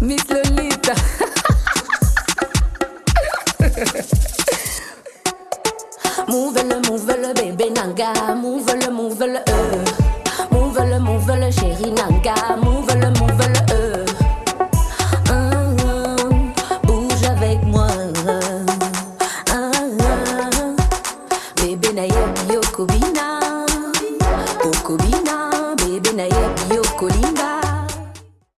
Miss move le, move bébé nanga, move le, move le. Euh. Move le, move chéri nanga, move le, move euh. uh-huh. bouge avec moi. Uh-huh. Bébé naïe, yo, Kobina. Oh, Kobina, bébé naïe, yo,